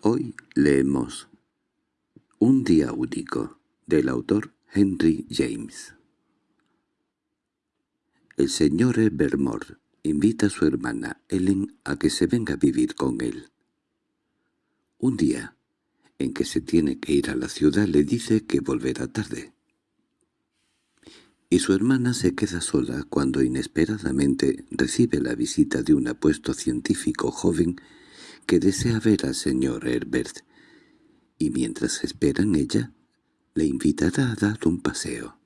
Hoy leemos Un día único, del autor Henry James. El señor Evermore invita a su hermana Ellen a que se venga a vivir con él. Un día, en que se tiene que ir a la ciudad, le dice que volverá tarde. Y su hermana se queda sola cuando inesperadamente recibe la visita de un apuesto científico joven que desea ver al señor Herbert, y mientras esperan ella, le invitará a dar un paseo.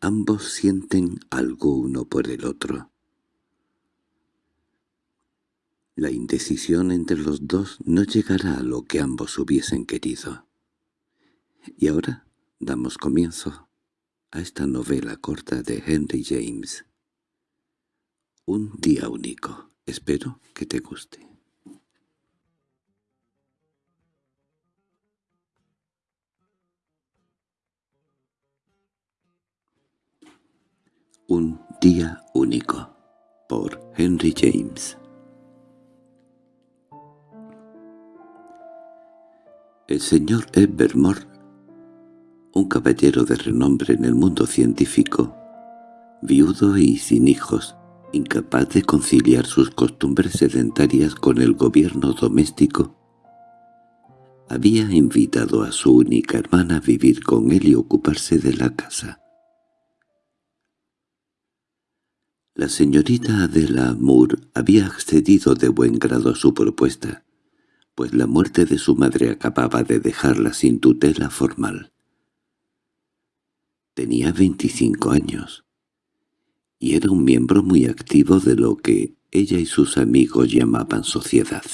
Ambos sienten algo uno por el otro. La indecisión entre los dos no llegará a lo que ambos hubiesen querido. Y ahora damos comienzo a esta novela corta de Henry James. Un día único. Espero que te guste. Un día único por Henry James El señor Evermore, un caballero de renombre en el mundo científico, viudo y sin hijos, incapaz de conciliar sus costumbres sedentarias con el gobierno doméstico, había invitado a su única hermana a vivir con él y ocuparse de la casa. La señorita Adela Moore había accedido de buen grado a su propuesta, pues la muerte de su madre acababa de dejarla sin tutela formal. Tenía veinticinco años y era un miembro muy activo de lo que ella y sus amigos llamaban sociedad.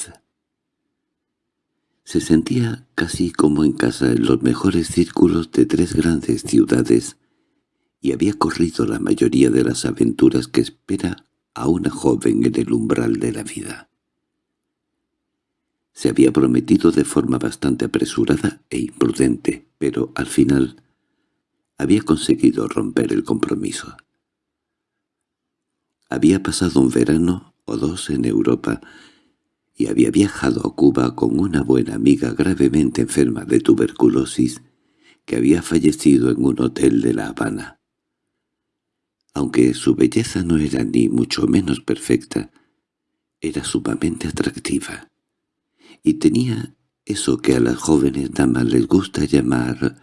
Se sentía casi como en casa en los mejores círculos de tres grandes ciudades y había corrido la mayoría de las aventuras que espera a una joven en el umbral de la vida. Se había prometido de forma bastante apresurada e imprudente, pero al final había conseguido romper el compromiso. Había pasado un verano o dos en Europa y había viajado a Cuba con una buena amiga gravemente enferma de tuberculosis que había fallecido en un hotel de La Habana. Aunque su belleza no era ni mucho menos perfecta, era sumamente atractiva, y tenía eso que a las jóvenes damas les gusta llamar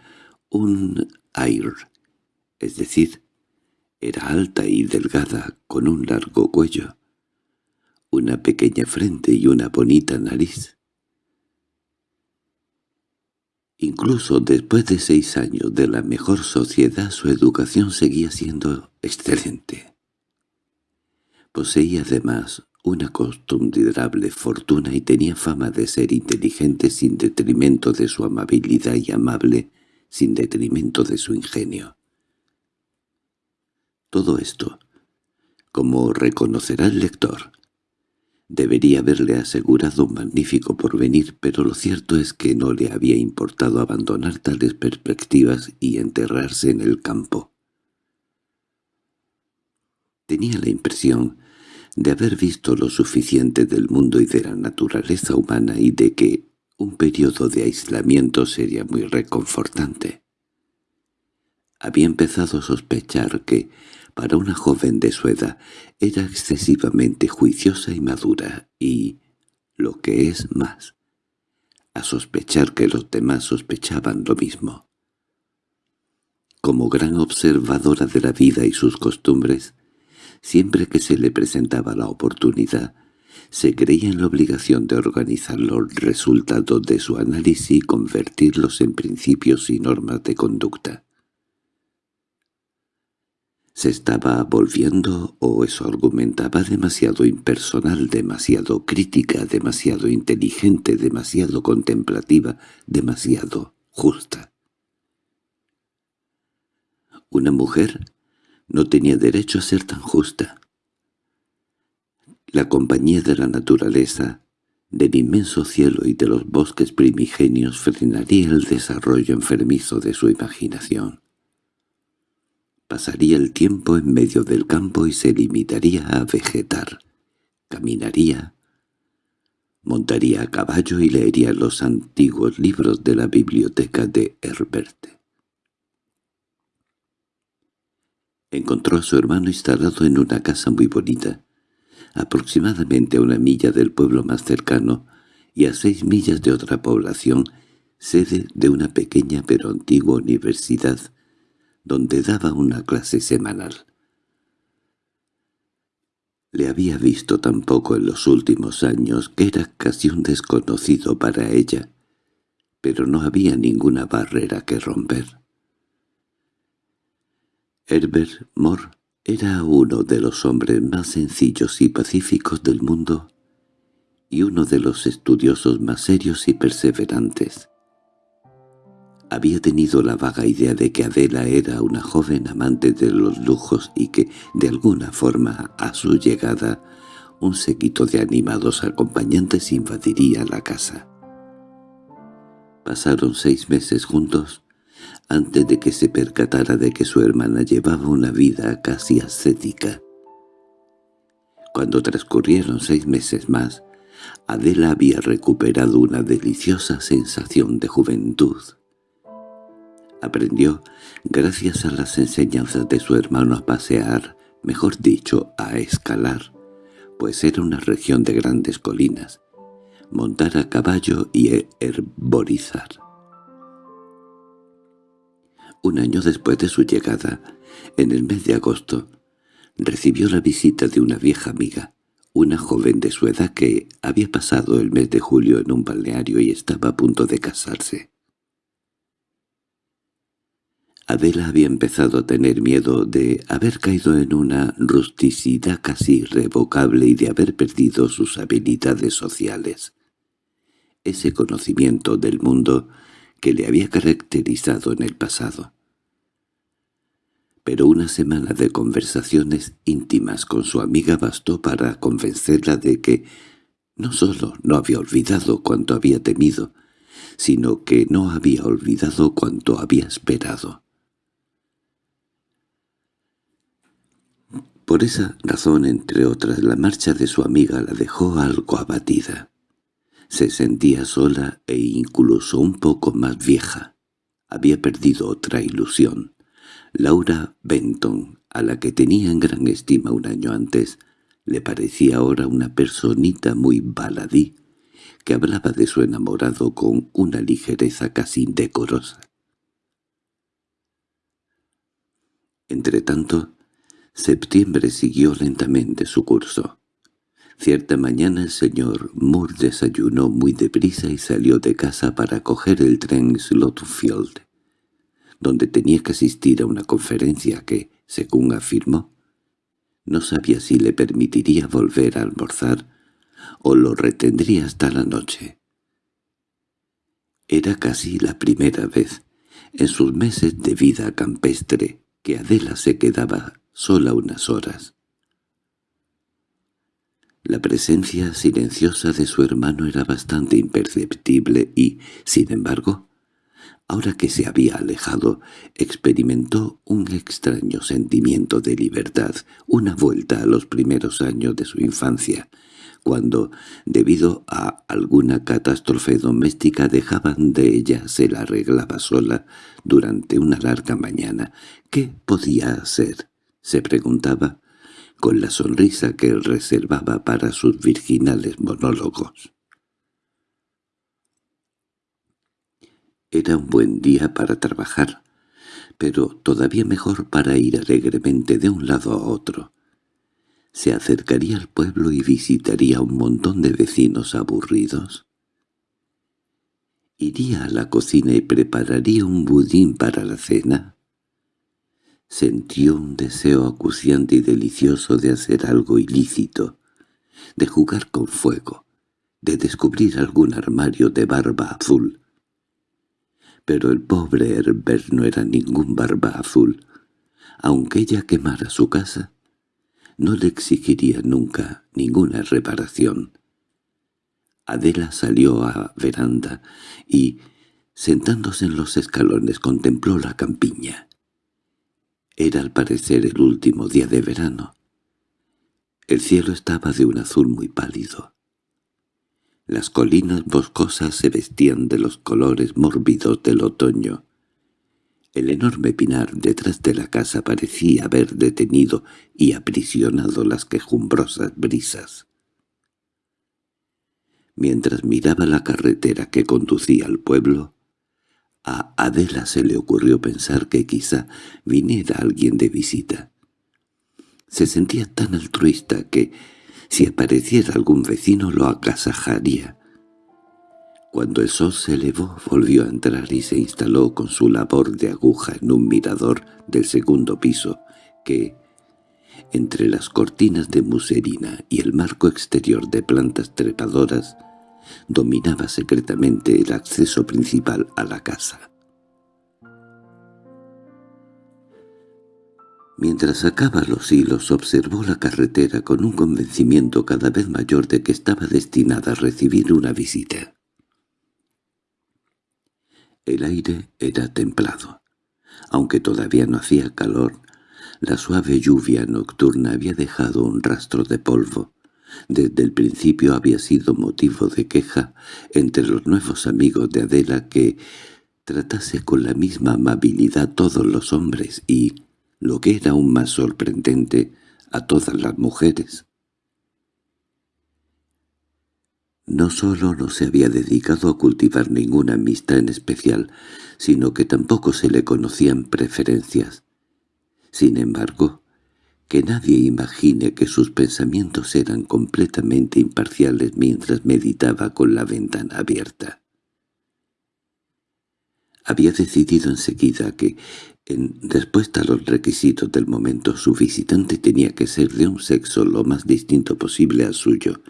un air, es decir, era alta y delgada, con un largo cuello, una pequeña frente y una bonita nariz. Incluso después de seis años de la mejor sociedad su educación seguía siendo excelente. Poseía además una considerable fortuna y tenía fama de ser inteligente sin detrimento de su amabilidad y amable sin detrimento de su ingenio. Todo esto, como reconocerá el lector, debería haberle asegurado un magnífico porvenir, pero lo cierto es que no le había importado abandonar tales perspectivas y enterrarse en el campo. Tenía la impresión de haber visto lo suficiente del mundo y de la naturaleza humana y de que un periodo de aislamiento sería muy reconfortante. Había empezado a sospechar que, para una joven de su edad, era excesivamente juiciosa y madura, y, lo que es más, a sospechar que los demás sospechaban lo mismo. Como gran observadora de la vida y sus costumbres, siempre que se le presentaba la oportunidad, se creía en la obligación de organizar los resultados de su análisis y convertirlos en principios y normas de conducta se estaba volviendo, o eso argumentaba, demasiado impersonal, demasiado crítica, demasiado inteligente, demasiado contemplativa, demasiado justa. Una mujer no tenía derecho a ser tan justa. La compañía de la naturaleza, del inmenso cielo y de los bosques primigenios frenaría el desarrollo enfermizo de su imaginación. Pasaría el tiempo en medio del campo y se limitaría a vegetar. Caminaría, montaría a caballo y leería los antiguos libros de la biblioteca de Herbert. Encontró a su hermano instalado en una casa muy bonita, aproximadamente a una milla del pueblo más cercano y a seis millas de otra población, sede de una pequeña pero antigua universidad, donde daba una clase semanal. Le había visto tan poco en los últimos años que era casi un desconocido para ella, pero no había ninguna barrera que romper. Herbert Moore era uno de los hombres más sencillos y pacíficos del mundo y uno de los estudiosos más serios y perseverantes. Había tenido la vaga idea de que Adela era una joven amante de los lujos y que, de alguna forma, a su llegada, un séquito de animados acompañantes invadiría la casa. Pasaron seis meses juntos antes de que se percatara de que su hermana llevaba una vida casi ascética. Cuando transcurrieron seis meses más, Adela había recuperado una deliciosa sensación de juventud. Aprendió, gracias a las enseñanzas de su hermano, a pasear, mejor dicho, a escalar, pues era una región de grandes colinas, montar a caballo y herborizar. Un año después de su llegada, en el mes de agosto, recibió la visita de una vieja amiga, una joven de su edad que había pasado el mes de julio en un balneario y estaba a punto de casarse. Adela había empezado a tener miedo de haber caído en una rusticidad casi irrevocable y de haber perdido sus habilidades sociales. Ese conocimiento del mundo que le había caracterizado en el pasado pero una semana de conversaciones íntimas con su amiga bastó para convencerla de que no solo no había olvidado cuanto había temido, sino que no había olvidado cuanto había esperado. Por esa razón, entre otras, la marcha de su amiga la dejó algo abatida. Se sentía sola e incluso un poco más vieja. Había perdido otra ilusión. Laura Benton, a la que tenía en gran estima un año antes, le parecía ahora una personita muy baladí, que hablaba de su enamorado con una ligereza casi indecorosa. Entretanto, septiembre siguió lentamente su curso. Cierta mañana el señor Moore desayunó muy deprisa y salió de casa para coger el tren Slotfield donde tenía que asistir a una conferencia que, según afirmó, no sabía si le permitiría volver a almorzar o lo retendría hasta la noche. Era casi la primera vez, en sus meses de vida campestre, que Adela se quedaba sola unas horas. La presencia silenciosa de su hermano era bastante imperceptible y, sin embargo, Ahora que se había alejado, experimentó un extraño sentimiento de libertad, una vuelta a los primeros años de su infancia, cuando, debido a alguna catástrofe doméstica, dejaban de ella, se la arreglaba sola durante una larga mañana. ¿Qué podía hacer? Se preguntaba, con la sonrisa que reservaba para sus virginales monólogos. Era un buen día para trabajar, pero todavía mejor para ir alegremente de un lado a otro. Se acercaría al pueblo y visitaría un montón de vecinos aburridos. Iría a la cocina y prepararía un budín para la cena. Sintió un deseo acuciante y delicioso de hacer algo ilícito, de jugar con fuego, de descubrir algún armario de barba azul, pero el pobre Herbert no era ningún barba azul. Aunque ella quemara su casa, no le exigiría nunca ninguna reparación. Adela salió a veranda y, sentándose en los escalones, contempló la campiña. Era al parecer el último día de verano. El cielo estaba de un azul muy pálido. Las colinas boscosas se vestían de los colores mórbidos del otoño. El enorme pinar detrás de la casa parecía haber detenido y aprisionado las quejumbrosas brisas. Mientras miraba la carretera que conducía al pueblo, a Adela se le ocurrió pensar que quizá viniera alguien de visita. Se sentía tan altruista que, si apareciera algún vecino, lo agasajaría. Cuando el sol se elevó, volvió a entrar y se instaló con su labor de aguja en un mirador del segundo piso, que, entre las cortinas de muserina y el marco exterior de plantas trepadoras, dominaba secretamente el acceso principal a la casa. Mientras sacaba los hilos observó la carretera con un convencimiento cada vez mayor de que estaba destinada a recibir una visita. El aire era templado. Aunque todavía no hacía calor, la suave lluvia nocturna había dejado un rastro de polvo. Desde el principio había sido motivo de queja entre los nuevos amigos de Adela que tratase con la misma amabilidad todos los hombres y, lo que era aún más sorprendente, a todas las mujeres. No solo no se había dedicado a cultivar ninguna amistad en especial, sino que tampoco se le conocían preferencias. Sin embargo, que nadie imagine que sus pensamientos eran completamente imparciales mientras meditaba con la ventana abierta. Había decidido enseguida que en respuesta a los requisitos del momento, su visitante tenía que ser de un sexo lo más distinto posible al suyo,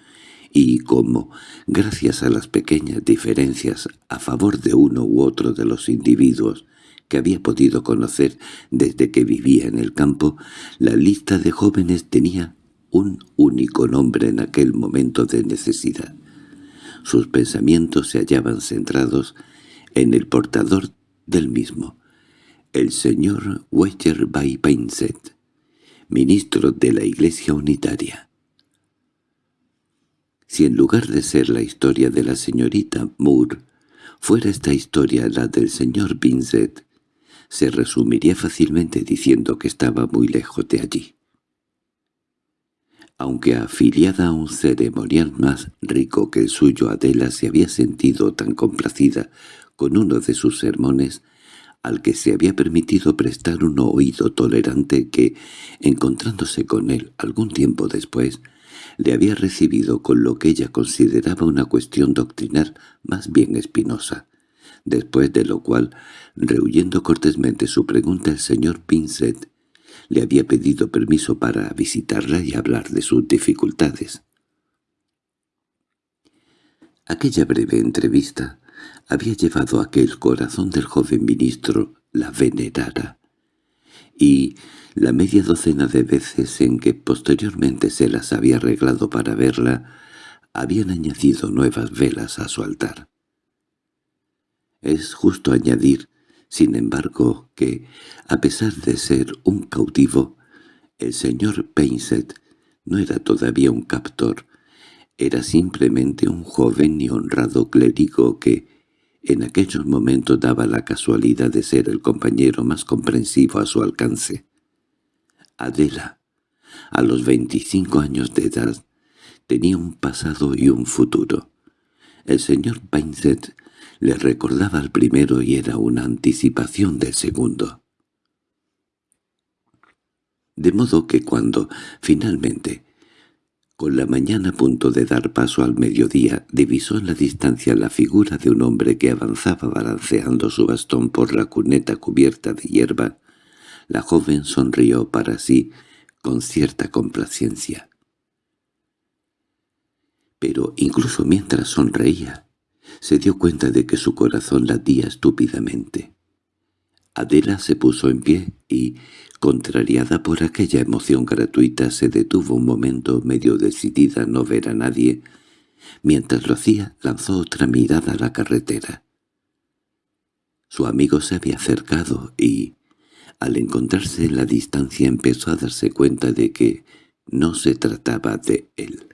y como, gracias a las pequeñas diferencias a favor de uno u otro de los individuos que había podido conocer desde que vivía en el campo, la lista de jóvenes tenía un único nombre en aquel momento de necesidad. Sus pensamientos se hallaban centrados en el portador del mismo, el señor by Painset, ministro de la Iglesia Unitaria. Si en lugar de ser la historia de la señorita Moore, fuera esta historia la del señor Vincent, se resumiría fácilmente diciendo que estaba muy lejos de allí. Aunque afiliada a un ceremonial más rico que el suyo, Adela se había sentido tan complacida con uno de sus sermones al que se había permitido prestar un oído tolerante que, encontrándose con él algún tiempo después, le había recibido con lo que ella consideraba una cuestión doctrinal más bien espinosa, después de lo cual, rehuyendo cortésmente su pregunta el señor Pinsett, le había pedido permiso para visitarla y hablar de sus dificultades. Aquella breve entrevista había llevado a que el corazón del joven ministro la venerara, y la media docena de veces en que posteriormente se las había arreglado para verla, habían añadido nuevas velas a su altar. Es justo añadir, sin embargo, que, a pesar de ser un cautivo, el señor Painset no era todavía un captor, era simplemente un joven y honrado clérigo que, en aquellos momentos daba la casualidad de ser el compañero más comprensivo a su alcance. Adela, a los veinticinco años de edad, tenía un pasado y un futuro. El señor Painset le recordaba al primero y era una anticipación del segundo. De modo que cuando, finalmente, con la mañana a punto de dar paso al mediodía, divisó en la distancia la figura de un hombre que avanzaba balanceando su bastón por la cuneta cubierta de hierba. La joven sonrió para sí con cierta complacencia. Pero incluso mientras sonreía, se dio cuenta de que su corazón latía estúpidamente. Adela se puso en pie y, contrariada por aquella emoción gratuita, se detuvo un momento medio decidida a no ver a nadie. Mientras lo hacía, lanzó otra mirada a la carretera. Su amigo se había acercado y, al encontrarse en la distancia, empezó a darse cuenta de que no se trataba de él.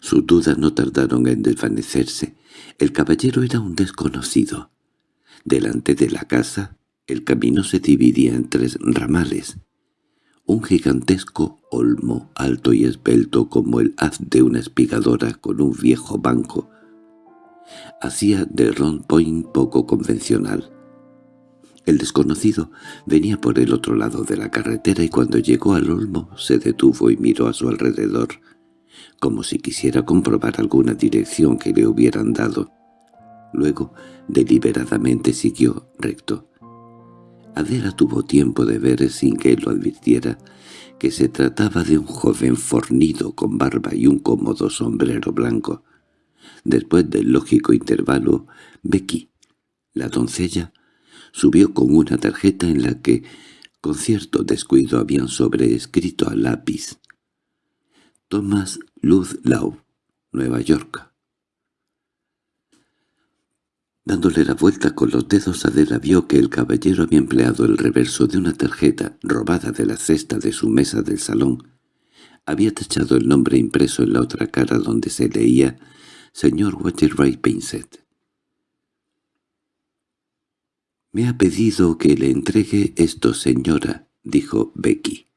Sus dudas no tardaron en desvanecerse. El caballero era un desconocido. Delante de la casa, el camino se dividía en tres ramales. Un gigantesco olmo alto y esbelto como el haz de una espigadora con un viejo banco hacía de Ron Point poco convencional. El desconocido venía por el otro lado de la carretera y cuando llegó al olmo se detuvo y miró a su alrededor, como si quisiera comprobar alguna dirección que le hubieran dado. Luego, deliberadamente siguió recto. Adela tuvo tiempo de ver, sin que lo advirtiera, que se trataba de un joven fornido con barba y un cómodo sombrero blanco. Después del lógico intervalo, Becky, la doncella, subió con una tarjeta en la que, con cierto descuido, habían sobreescrito a lápiz Thomas Ludlow, Nueva York. Dándole la vuelta con los dedos, Adela vio que el caballero había empleado el reverso de una tarjeta robada de la cesta de su mesa del salón. Había tachado el nombre impreso en la otra cara donde se leía «Señor Waterbury Pinsett». «Me ha pedido que le entregue esto, señora», dijo Becky.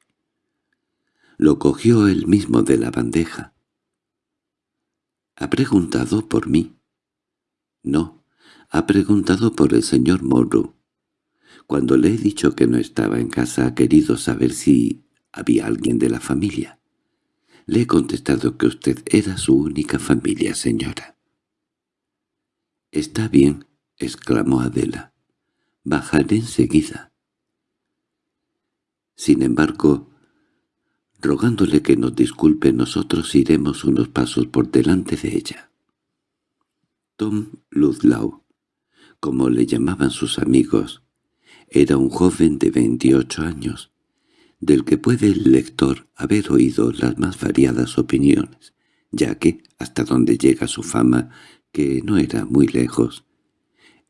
Lo cogió él mismo de la bandeja. —¿Ha preguntado por mí? —No, ha preguntado por el señor Morrow. Cuando le he dicho que no estaba en casa ha querido saber si había alguien de la familia. Le he contestado que usted era su única familia, señora. —Está bien —exclamó Adela—. Bajaré enseguida. Sin embargo, rogándole que nos disculpe, nosotros iremos unos pasos por delante de ella. Tom Ludlow, como le llamaban sus amigos, era un joven de veintiocho años, del que puede el lector haber oído las más variadas opiniones, ya que, hasta donde llega su fama, que no era muy lejos,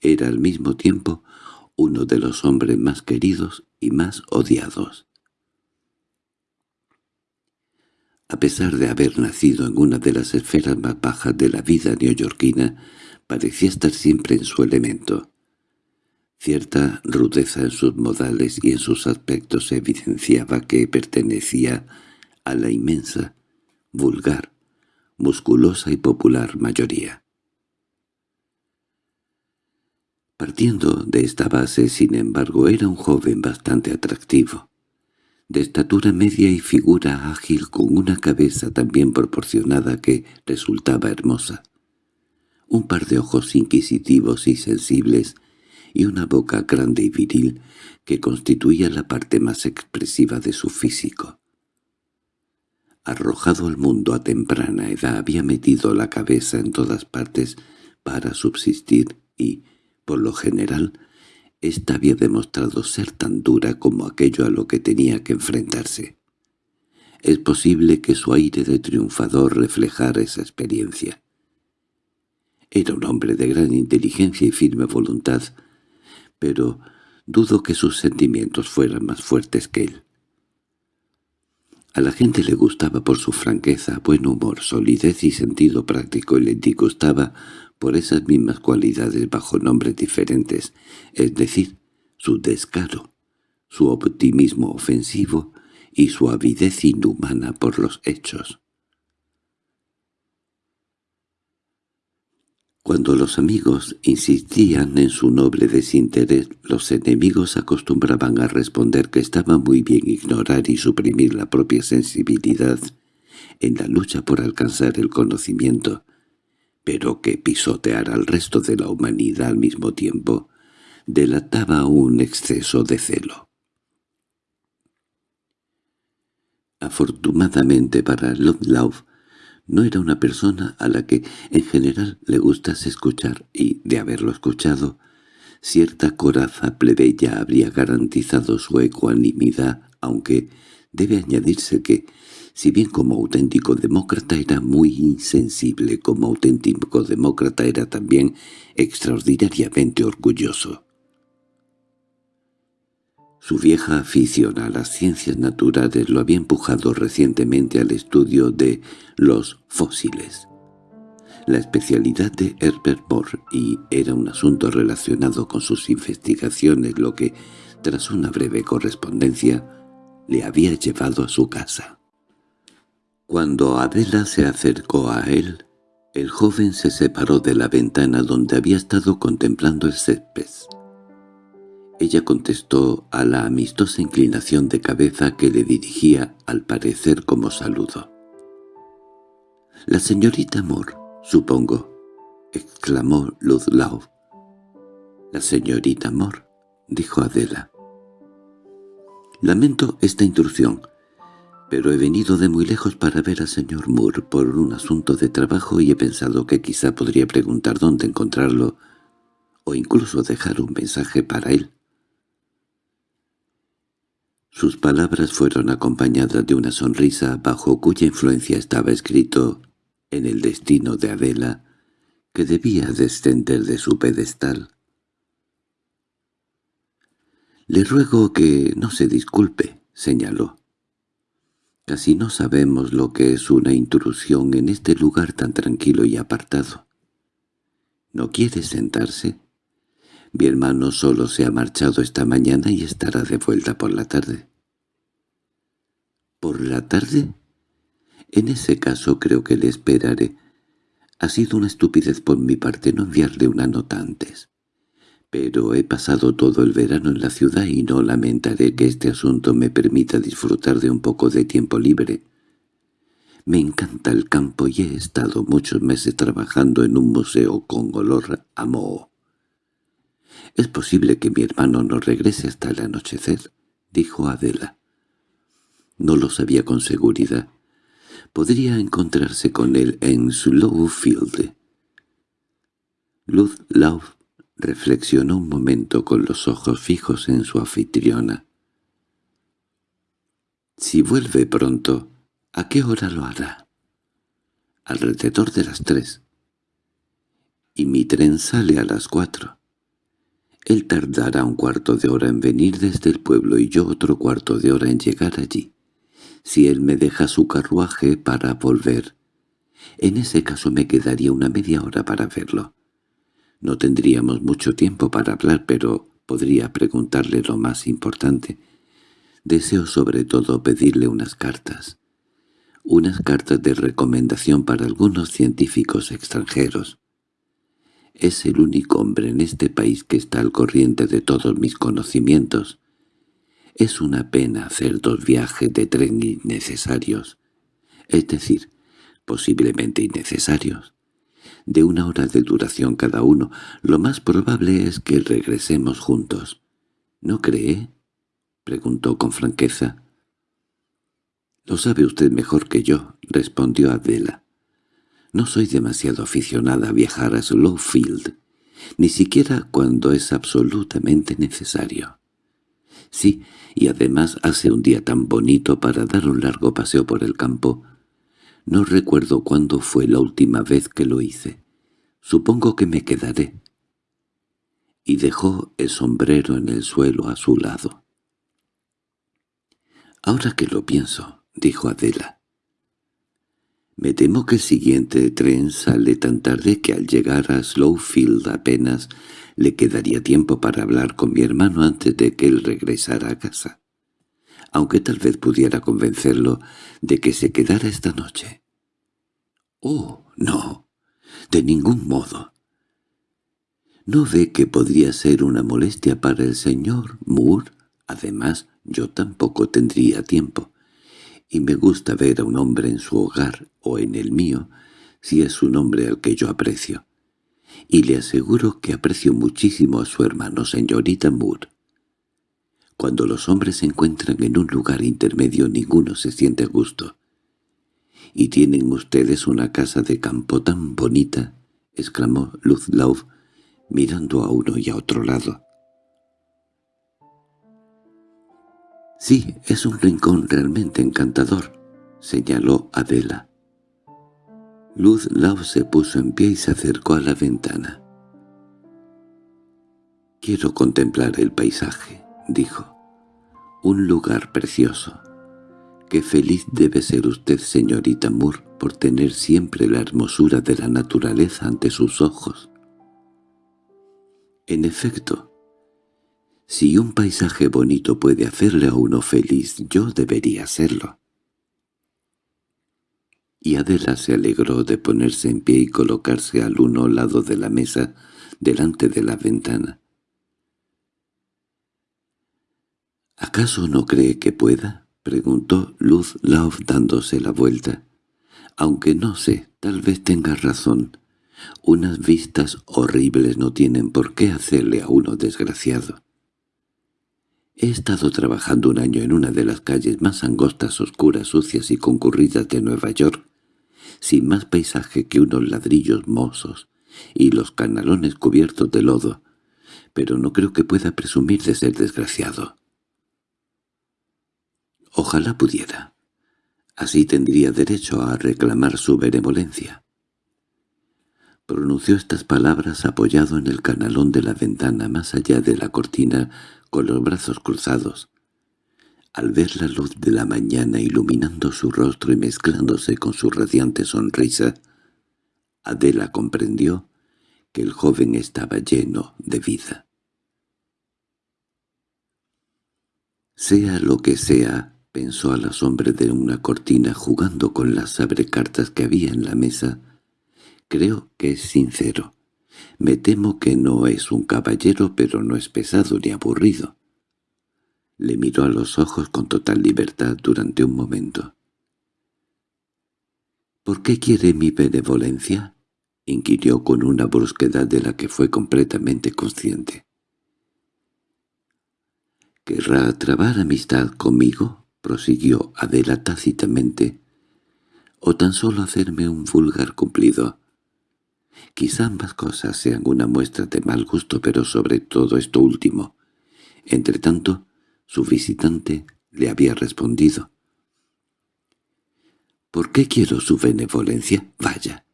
era al mismo tiempo uno de los hombres más queridos y más odiados. A pesar de haber nacido en una de las esferas más bajas de la vida neoyorquina, parecía estar siempre en su elemento. Cierta rudeza en sus modales y en sus aspectos evidenciaba que pertenecía a la inmensa, vulgar, musculosa y popular mayoría. Partiendo de esta base, sin embargo, era un joven bastante atractivo, de estatura media y figura ágil con una cabeza tan bien proporcionada que resultaba hermosa. Un par de ojos inquisitivos y sensibles y una boca grande y viril que constituía la parte más expresiva de su físico. Arrojado al mundo a temprana edad había metido la cabeza en todas partes para subsistir y, por lo general, ésta había demostrado ser tan dura como aquello a lo que tenía que enfrentarse. Es posible que su aire de triunfador reflejara esa experiencia. Era un hombre de gran inteligencia y firme voluntad, pero dudo que sus sentimientos fueran más fuertes que él. A la gente le gustaba por su franqueza, buen humor, solidez y sentido práctico y le disgustaba por esas mismas cualidades bajo nombres diferentes, es decir, su descaro, su optimismo ofensivo y su avidez inhumana por los hechos. Cuando los amigos insistían en su noble desinterés, los enemigos acostumbraban a responder que estaba muy bien ignorar y suprimir la propia sensibilidad en la lucha por alcanzar el conocimiento, pero que pisotear al resto de la humanidad al mismo tiempo delataba un exceso de celo. Afortunadamente para Ludlow, no era una persona a la que en general le gustase escuchar y, de haberlo escuchado, cierta coraza plebeya habría garantizado su ecuanimidad, aunque debe añadirse que, si bien como auténtico demócrata era muy insensible, como auténtico demócrata era también extraordinariamente orgulloso. Su vieja afición a las ciencias naturales lo había empujado recientemente al estudio de los fósiles. La especialidad de Herbert Moore y era un asunto relacionado con sus investigaciones lo que, tras una breve correspondencia, le había llevado a su casa. Cuando Adela se acercó a él, el joven se separó de la ventana donde había estado contemplando el césped. Ella contestó a la amistosa inclinación de cabeza que le dirigía al parecer como saludo. «La señorita Moore, supongo», exclamó Ludlow. «La señorita Moore», dijo Adela. «Lamento esta intrusión, pero he venido de muy lejos para ver al señor Moore por un asunto de trabajo y he pensado que quizá podría preguntar dónde encontrarlo o incluso dejar un mensaje para él». Sus palabras fueron acompañadas de una sonrisa bajo cuya influencia estaba escrito en el destino de Adela, que debía descender de su pedestal. «Le ruego que no se disculpe», señaló. «Casi no sabemos lo que es una intrusión en este lugar tan tranquilo y apartado. ¿No quiere sentarse?» Mi hermano solo se ha marchado esta mañana y estará de vuelta por la tarde. ¿Por la tarde? En ese caso creo que le esperaré. Ha sido una estupidez por mi parte no enviarle una nota antes. Pero he pasado todo el verano en la ciudad y no lamentaré que este asunto me permita disfrutar de un poco de tiempo libre. Me encanta el campo y he estado muchos meses trabajando en un museo con olor a moho. «Es posible que mi hermano no regrese hasta el anochecer», dijo Adela. No lo sabía con seguridad. Podría encontrarse con él en Slowfield. Ludlow reflexionó un momento con los ojos fijos en su anfitriona. «Si vuelve pronto, ¿a qué hora lo hará?» «Alrededor de las tres. Y mi tren sale a las cuatro. Él tardará un cuarto de hora en venir desde el pueblo y yo otro cuarto de hora en llegar allí. Si él me deja su carruaje para volver, en ese caso me quedaría una media hora para verlo. No tendríamos mucho tiempo para hablar, pero podría preguntarle lo más importante. Deseo sobre todo pedirle unas cartas. Unas cartas de recomendación para algunos científicos extranjeros. Es el único hombre en este país que está al corriente de todos mis conocimientos. Es una pena hacer dos viajes de tren innecesarios, es decir, posiblemente innecesarios. De una hora de duración cada uno, lo más probable es que regresemos juntos. ¿No cree? —preguntó con franqueza. —Lo sabe usted mejor que yo —respondió Adela. No soy demasiado aficionada a viajar a Slowfield, ni siquiera cuando es absolutamente necesario. Sí, y además hace un día tan bonito para dar un largo paseo por el campo. No recuerdo cuándo fue la última vez que lo hice. Supongo que me quedaré. Y dejó el sombrero en el suelo a su lado. «Ahora que lo pienso», dijo Adela, me temo que el siguiente tren sale tan tarde que al llegar a Slowfield apenas le quedaría tiempo para hablar con mi hermano antes de que él regresara a casa. Aunque tal vez pudiera convencerlo de que se quedara esta noche. —Oh, no, de ningún modo. ¿No ve que podría ser una molestia para el señor Moore? Además, yo tampoco tendría tiempo y me gusta ver a un hombre en su hogar o en el mío, si es un hombre al que yo aprecio. Y le aseguro que aprecio muchísimo a su hermano, señorita Moore. Cuando los hombres se encuentran en un lugar intermedio ninguno se siente a gusto. —¿Y tienen ustedes una casa de campo tan bonita? —exclamó Ludlow, mirando a uno y a otro lado. —Sí, es un rincón realmente encantador —señaló Adela. Luz Lau se puso en pie y se acercó a la ventana. —Quiero contemplar el paisaje —dijo—. Un lugar precioso. Qué feliz debe ser usted, señorita Moore, por tener siempre la hermosura de la naturaleza ante sus ojos. En efecto, si un paisaje bonito puede hacerle a uno feliz, yo debería serlo. Y Adela se alegró de ponerse en pie y colocarse al uno lado de la mesa, delante de la ventana. —¿Acaso no cree que pueda? —preguntó Luz Love dándose la vuelta. —Aunque no sé, tal vez tenga razón. Unas vistas horribles no tienen por qué hacerle a uno desgraciado. He estado trabajando un año en una de las calles más angostas, oscuras, sucias y concurridas de Nueva York, sin más paisaje que unos ladrillos mozos y los canalones cubiertos de lodo, pero no creo que pueda presumir de ser desgraciado. Ojalá pudiera. Así tendría derecho a reclamar su benevolencia. Pronunció estas palabras apoyado en el canalón de la ventana más allá de la cortina con los brazos cruzados. Al ver la luz de la mañana iluminando su rostro y mezclándose con su radiante sonrisa, Adela comprendió que el joven estaba lleno de vida. Sea lo que sea, pensó a la sombra de una cortina jugando con las abrecartas que había en la mesa, creo que es sincero. Me temo que no es un caballero, pero no es pesado ni aburrido. Le miró a los ojos con total libertad durante un momento. —¿Por qué quiere mi benevolencia? —inquirió con una brusquedad de la que fue completamente consciente. —¿Querrá trabar amistad conmigo? —prosiguió Adela tácitamente—, o tan solo hacerme un vulgar cumplido. Quizá ambas cosas sean una muestra de mal gusto, pero sobre todo esto último. Entretanto, su visitante le había respondido. —¿Por qué quiero su benevolencia? Vaya,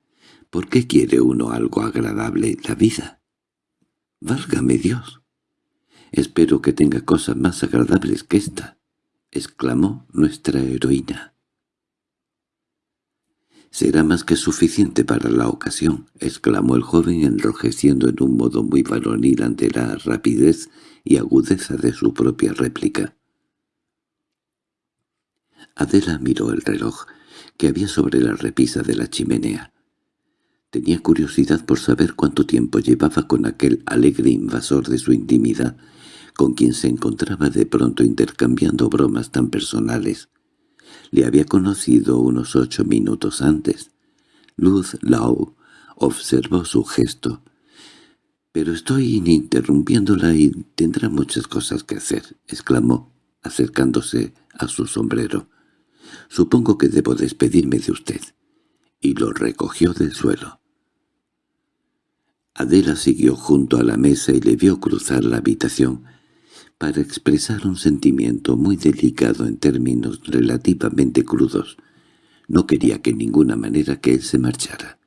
¿por qué quiere uno algo agradable la vida? —Válgame Dios. Espero que tenga cosas más agradables que esta —exclamó nuestra heroína. —Será más que suficiente para la ocasión —exclamó el joven enrojeciendo en un modo muy varonil ante la rapidez y agudeza de su propia réplica. Adela miró el reloj que había sobre la repisa de la chimenea. Tenía curiosidad por saber cuánto tiempo llevaba con aquel alegre invasor de su intimidad, con quien se encontraba de pronto intercambiando bromas tan personales. Le había conocido unos ocho minutos antes. Luz Lau observó su gesto. «Pero estoy interrumpiéndola y tendrá muchas cosas que hacer», exclamó, acercándose a su sombrero. «Supongo que debo despedirme de usted». Y lo recogió del suelo. Adela siguió junto a la mesa y le vio cruzar la habitación para expresar un sentimiento muy delicado en términos relativamente crudos. No quería que ninguna manera que él se marchara.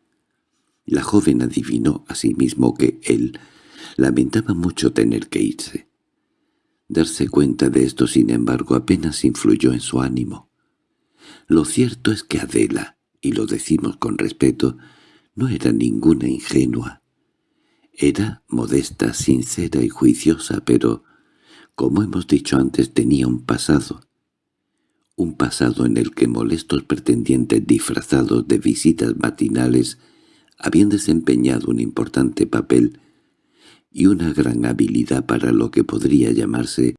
La joven adivinó asimismo que él lamentaba mucho tener que irse. Darse cuenta de esto, sin embargo, apenas influyó en su ánimo. Lo cierto es que Adela, y lo decimos con respeto, no era ninguna ingenua. Era modesta, sincera y juiciosa, pero como hemos dicho antes, tenía un pasado. Un pasado en el que molestos pretendientes disfrazados de visitas matinales habían desempeñado un importante papel y una gran habilidad para lo que podría llamarse.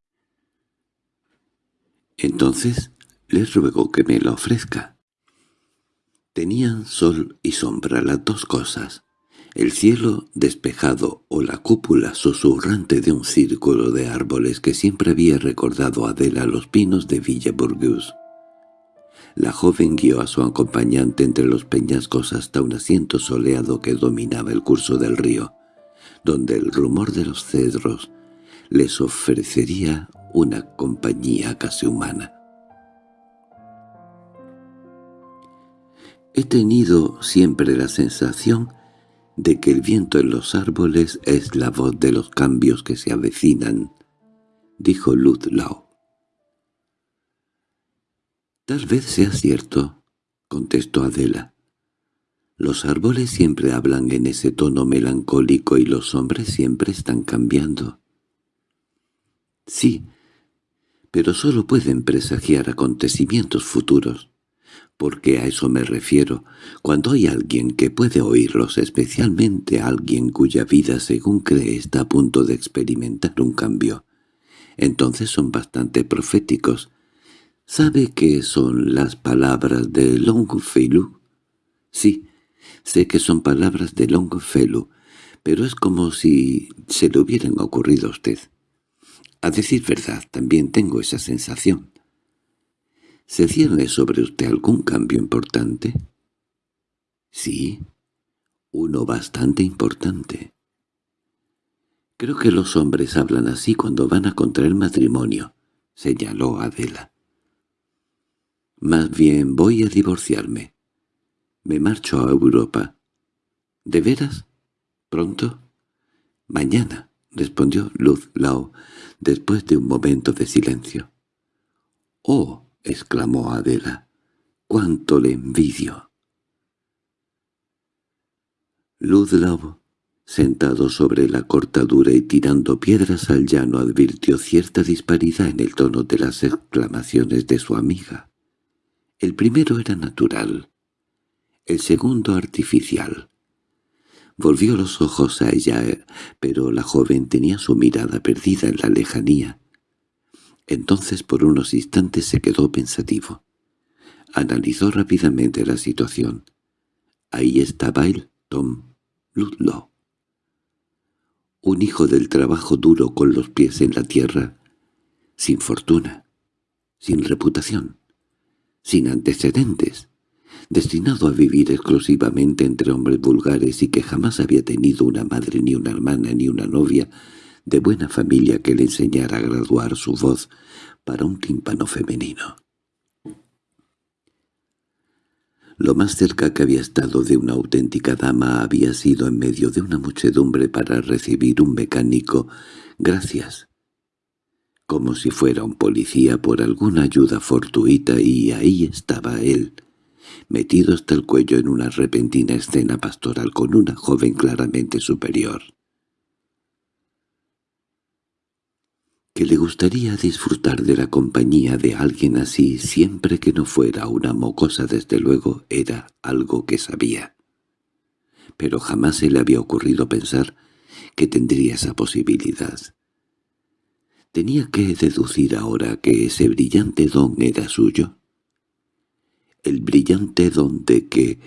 Entonces les ruego que me lo ofrezca. Tenían sol y sombra las dos cosas. El cielo despejado o la cúpula susurrante de un círculo de árboles que siempre había recordado a Adela los pinos de Villa. La joven guió a su acompañante entre los peñascos hasta un asiento soleado que dominaba el curso del río, donde el rumor de los cedros les ofrecería una compañía casi humana. He tenido siempre la sensación de que el viento en los árboles es la voz de los cambios que se avecinan, dijo Ludlow. Tal vez sea cierto, contestó Adela. Los árboles siempre hablan en ese tono melancólico y los hombres siempre están cambiando. Sí, pero solo pueden presagiar acontecimientos futuros, porque a eso me refiero, cuando hay alguien que puede oírlos, especialmente alguien cuya vida según cree está a punto de experimentar un cambio. Entonces son bastante proféticos. ¿Sabe qué son las palabras de Longfellow? Sí, Sé que son palabras de Longfellow, pero es como si se le hubieran ocurrido a usted. A decir verdad, también tengo esa sensación. ¿Se cierne sobre usted algún cambio importante? Sí, uno bastante importante. Creo que los hombres hablan así cuando van a contraer matrimonio, señaló Adela. Más bien voy a divorciarme. Me marcho a Europa. —¿De veras? ¿Pronto? —Mañana —respondió Luz Lao después de un momento de silencio. —¡Oh! —exclamó Adela—, cuánto le envidio. Lao, sentado sobre la cortadura y tirando piedras al llano, advirtió cierta disparidad en el tono de las exclamaciones de su amiga. El primero era natural, el segundo artificial. Volvió los ojos a ella, pero la joven tenía su mirada perdida en la lejanía. Entonces por unos instantes se quedó pensativo. Analizó rápidamente la situación. Ahí estaba él, Tom Ludlow. Un hijo del trabajo duro con los pies en la tierra, sin fortuna, sin reputación, sin antecedentes, destinado a vivir exclusivamente entre hombres vulgares y que jamás había tenido una madre ni una hermana ni una novia de buena familia que le enseñara a graduar su voz para un tímpano femenino. Lo más cerca que había estado de una auténtica dama había sido en medio de una muchedumbre para recibir un mecánico «gracias», como si fuera un policía por alguna ayuda fortuita y ahí estaba él, metido hasta el cuello en una repentina escena pastoral con una joven claramente superior. Que le gustaría disfrutar de la compañía de alguien así siempre que no fuera una mocosa desde luego era algo que sabía. Pero jamás se le había ocurrido pensar que tendría esa posibilidad. Tenía que deducir ahora que ese brillante don era suyo el brillante don de que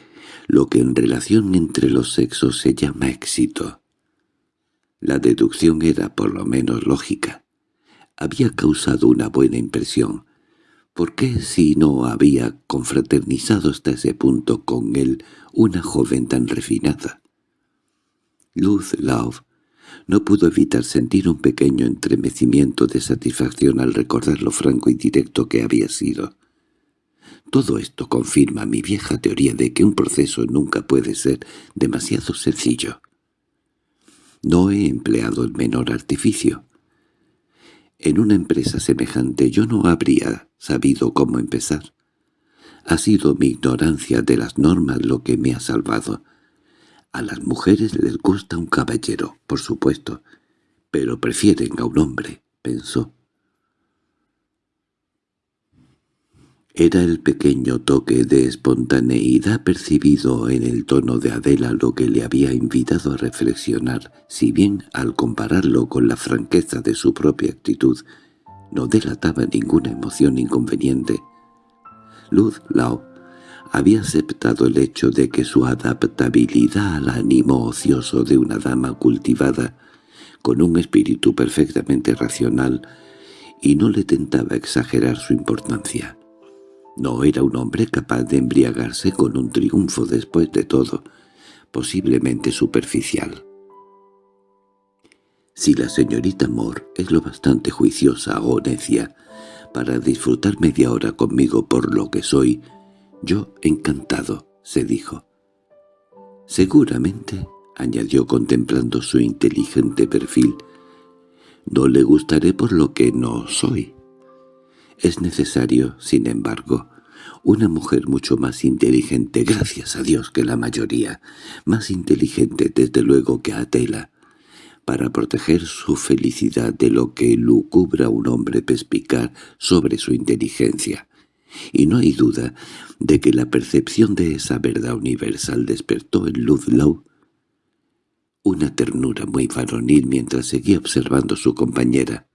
lo que en relación entre los sexos se llama éxito. La deducción era por lo menos lógica. Había causado una buena impresión. ¿Por qué si no había confraternizado hasta ese punto con él una joven tan refinada? Luz Love no pudo evitar sentir un pequeño entremecimiento de satisfacción al recordar lo franco y directo que había sido. Todo esto confirma mi vieja teoría de que un proceso nunca puede ser demasiado sencillo. No he empleado el menor artificio. En una empresa semejante yo no habría sabido cómo empezar. Ha sido mi ignorancia de las normas lo que me ha salvado. A las mujeres les gusta un caballero, por supuesto, pero prefieren a un hombre, pensó. Era el pequeño toque de espontaneidad percibido en el tono de Adela lo que le había invitado a reflexionar, si bien al compararlo con la franqueza de su propia actitud no delataba ninguna emoción inconveniente. Luz Lao había aceptado el hecho de que su adaptabilidad al ánimo ocioso de una dama cultivada, con un espíritu perfectamente racional, y no le tentaba exagerar su importancia. No era un hombre capaz de embriagarse con un triunfo después de todo, posiblemente superficial. Si la señorita Moore es lo bastante juiciosa o necia para disfrutar media hora conmigo por lo que soy, yo encantado, se dijo. Seguramente, añadió contemplando su inteligente perfil, no le gustaré por lo que no soy. Es necesario, sin embargo, Una mujer mucho más inteligente, gracias a Dios, que la mayoría. Más inteligente, desde luego, que Atela. Para proteger su felicidad de lo que lucubra un hombre perspicaz sobre su inteligencia. Y no hay duda de que la percepción de esa verdad universal despertó en Ludlow una ternura muy varonil mientras seguía observando a su compañera.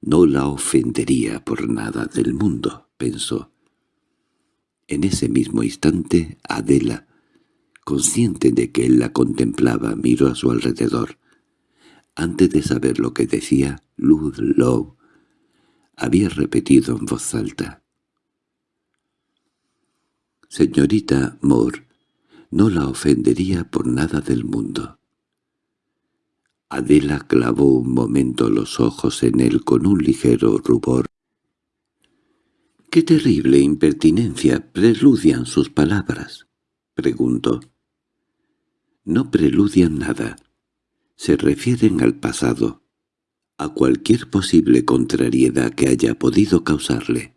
No la ofendería por nada del mundo, pensó. En ese mismo instante, Adela, consciente de que él la contemplaba, miró a su alrededor. Antes de saber lo que decía, Ludlow había repetido en voz alta. «Señorita Moore, no la ofendería por nada del mundo». Adela clavó un momento los ojos en él con un ligero rubor. «¿Qué terrible impertinencia preludian sus palabras?» preguntó. «No preludian nada. Se refieren al pasado, a cualquier posible contrariedad que haya podido causarle.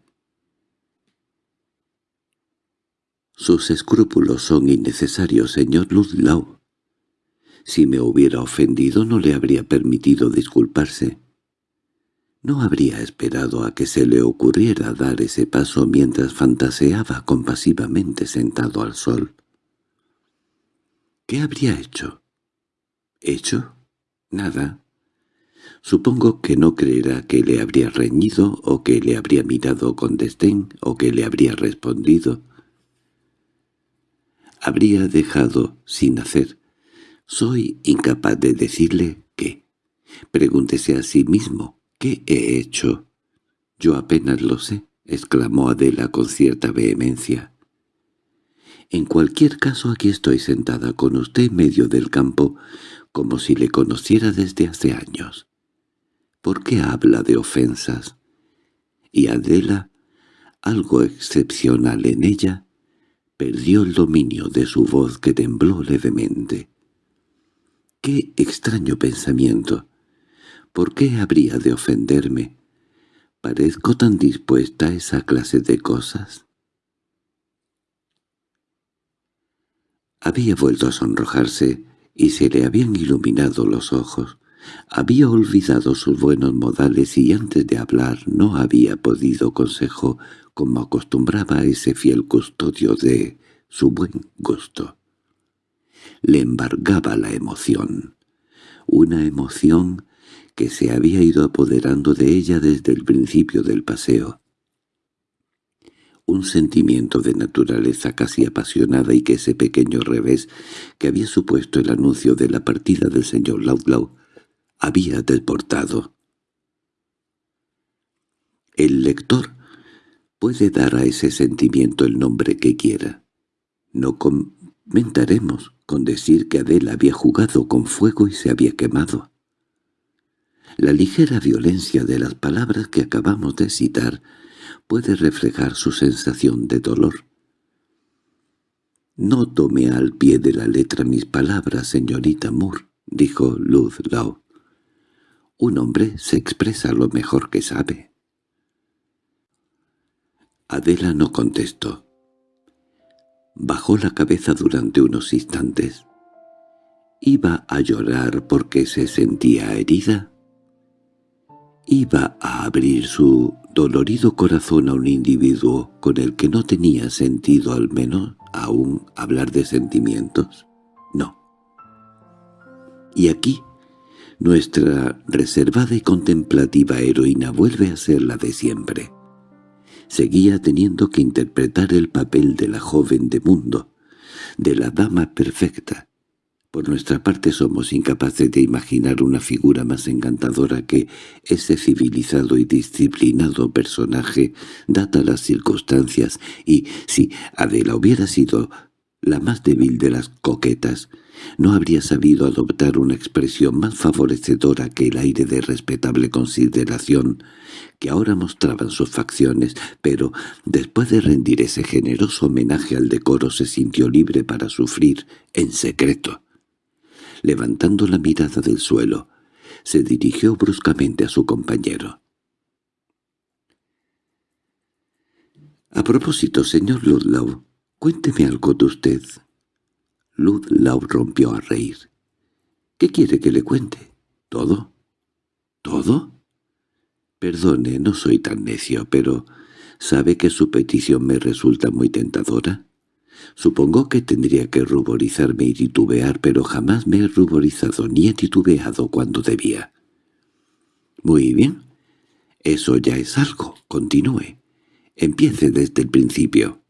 Sus escrúpulos son innecesarios, señor Ludlow. Si me hubiera ofendido no le habría permitido disculparse. No habría esperado a que se le ocurriera dar ese paso mientras fantaseaba compasivamente sentado al sol. ¿Qué habría hecho? ¿Hecho? Nada. Supongo que no creerá que le habría reñido o que le habría mirado con desdén o que le habría respondido habría dejado sin hacer. Soy incapaz de decirle qué. Pregúntese a sí mismo, ¿qué he hecho? Yo apenas lo sé, exclamó Adela con cierta vehemencia. En cualquier caso aquí estoy sentada con usted en medio del campo, como si le conociera desde hace años. ¿Por qué habla de ofensas? Y Adela, algo excepcional en ella, perdió el dominio de su voz que tembló levemente. ¡Qué extraño pensamiento! ¿Por qué habría de ofenderme? ¿Parezco tan dispuesta a esa clase de cosas? Había vuelto a sonrojarse y se le habían iluminado los ojos. Había olvidado sus buenos modales y antes de hablar no había podido consejo como acostumbraba ese fiel custodio de su buen gusto. Le embargaba la emoción, una emoción que se había ido apoderando de ella desde el principio del paseo. Un sentimiento de naturaleza casi apasionada y que ese pequeño revés que había supuesto el anuncio de la partida del señor Laudlau había desportado. El lector puede dar a ese sentimiento el nombre que quiera. No comentaremos con decir que Adela había jugado con fuego y se había quemado. La ligera violencia de las palabras que acabamos de citar puede reflejar su sensación de dolor. «No tome al pie de la letra mis palabras, señorita Moore», dijo Ludlow. «Un hombre se expresa lo mejor que sabe». Adela no contestó. Bajó la cabeza durante unos instantes. ¿Iba a llorar porque se sentía herida? ¿Iba a abrir su dolorido corazón a un individuo con el que no tenía sentido al menos aún hablar de sentimientos? No. Y aquí nuestra reservada y contemplativa heroína vuelve a ser la de siempre seguía teniendo que interpretar el papel de la joven de mundo, de la dama perfecta. Por nuestra parte somos incapaces de imaginar una figura más encantadora que ese civilizado y disciplinado personaje, data las circunstancias, y si Adela hubiera sido la más débil de las coquetas, no habría sabido adoptar una expresión más favorecedora que el aire de respetable consideración que ahora mostraban sus facciones, pero después de rendir ese generoso homenaje al decoro se sintió libre para sufrir en secreto. Levantando la mirada del suelo, se dirigió bruscamente a su compañero. A propósito, señor Ludlow, cuénteme algo de usted. Ludlow rompió a reír. ¿Qué quiere que le cuente? ¿Todo? ¿Todo? Perdone, no soy tan necio, pero ¿sabe que su petición me resulta muy tentadora? Supongo que tendría que ruborizarme y titubear, pero jamás me he ruborizado ni he titubeado cuando debía. Muy bien. Eso ya es algo. Continúe. Empiece desde el principio.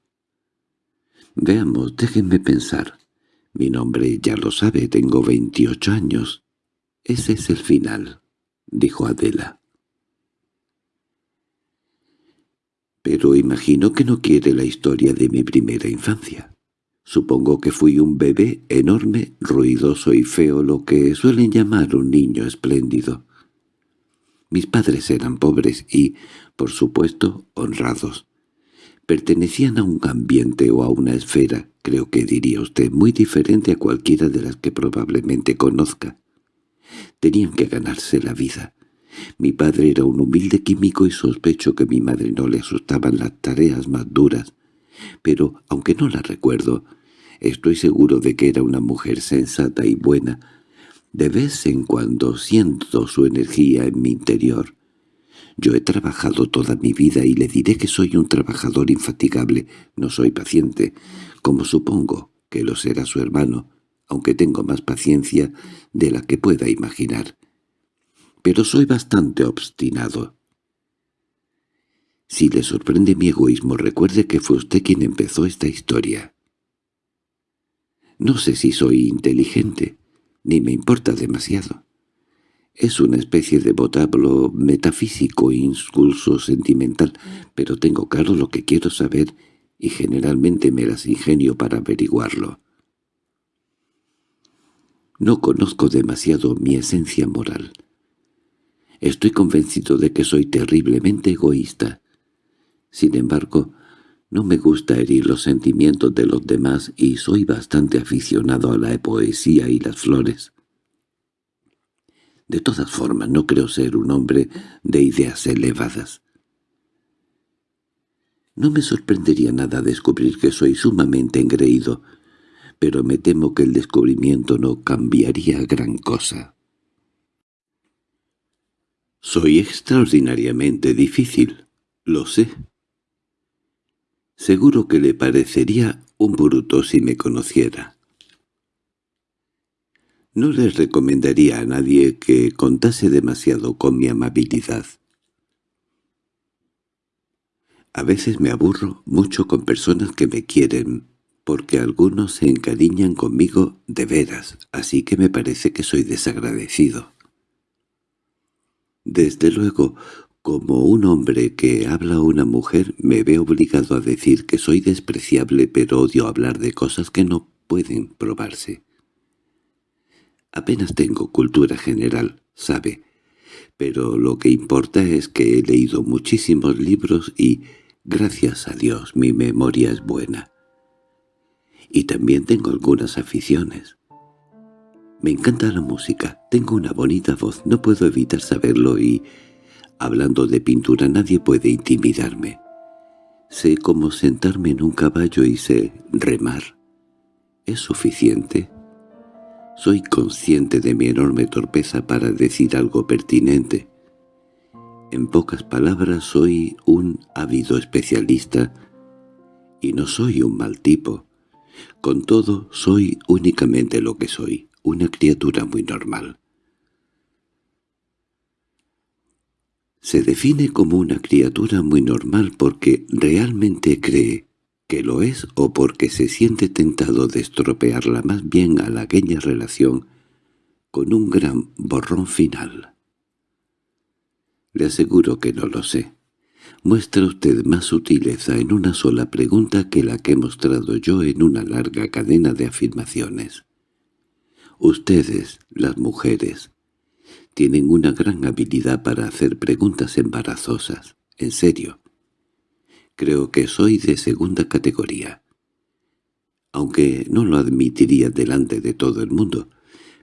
Veamos, déjenme pensar. Mi nombre ya lo sabe, tengo veintiocho años. Ese es el final, dijo Adela. Pero imagino que no quiere la historia de mi primera infancia. Supongo que fui un bebé enorme, ruidoso y feo, lo que suelen llamar un niño espléndido. Mis padres eran pobres y, por supuesto, honrados. Pertenecían a un ambiente o a una esfera, creo que diría usted, muy diferente a cualquiera de las que probablemente conozca. Tenían que ganarse la vida. Mi padre era un humilde químico y sospecho que mi madre no le asustaban las tareas más duras, pero, aunque no la recuerdo, estoy seguro de que era una mujer sensata y buena. De vez en cuando siento su energía en mi interior. Yo he trabajado toda mi vida y le diré que soy un trabajador infatigable, no soy paciente, como supongo que lo será su hermano, aunque tengo más paciencia de la que pueda imaginar. Pero soy bastante obstinado. Si le sorprende mi egoísmo, recuerde que fue usted quien empezó esta historia. No sé si soy inteligente, ni me importa demasiado. Es una especie de vocablo metafísico e insulso sentimental, pero tengo claro lo que quiero saber y generalmente me las ingenio para averiguarlo. No conozco demasiado mi esencia moral. Estoy convencido de que soy terriblemente egoísta. Sin embargo, no me gusta herir los sentimientos de los demás y soy bastante aficionado a la poesía y las flores. De todas formas, no creo ser un hombre de ideas elevadas. No me sorprendería nada descubrir que soy sumamente engreído, pero me temo que el descubrimiento no cambiaría gran cosa. Soy extraordinariamente difícil, lo sé. Seguro que le parecería un bruto si me conociera. No les recomendaría a nadie que contase demasiado con mi amabilidad. A veces me aburro mucho con personas que me quieren, porque algunos se encariñan conmigo de veras, así que me parece que soy desagradecido. Desde luego, como un hombre que habla a una mujer me ve obligado a decir que soy despreciable pero odio hablar de cosas que no pueden probarse. Apenas tengo cultura general, sabe, pero lo que importa es que he leído muchísimos libros y, gracias a Dios, mi memoria es buena. Y también tengo algunas aficiones. Me encanta la música, tengo una bonita voz, no puedo evitar saberlo y Hablando de pintura nadie puede intimidarme. Sé cómo sentarme en un caballo y sé remar. ¿Es suficiente? Soy consciente de mi enorme torpeza para decir algo pertinente. En pocas palabras soy un ávido especialista y no soy un mal tipo. Con todo, soy únicamente lo que soy, una criatura muy normal. Se define como una criatura muy normal porque realmente cree que lo es o porque se siente tentado de estropearla más bien a la aquella relación con un gran borrón final. Le aseguro que no lo sé. Muestra usted más sutileza en una sola pregunta que la que he mostrado yo en una larga cadena de afirmaciones. Ustedes, las mujeres, tienen una gran habilidad para hacer preguntas embarazosas. En serio. Creo que soy de segunda categoría. Aunque no lo admitiría delante de todo el mundo,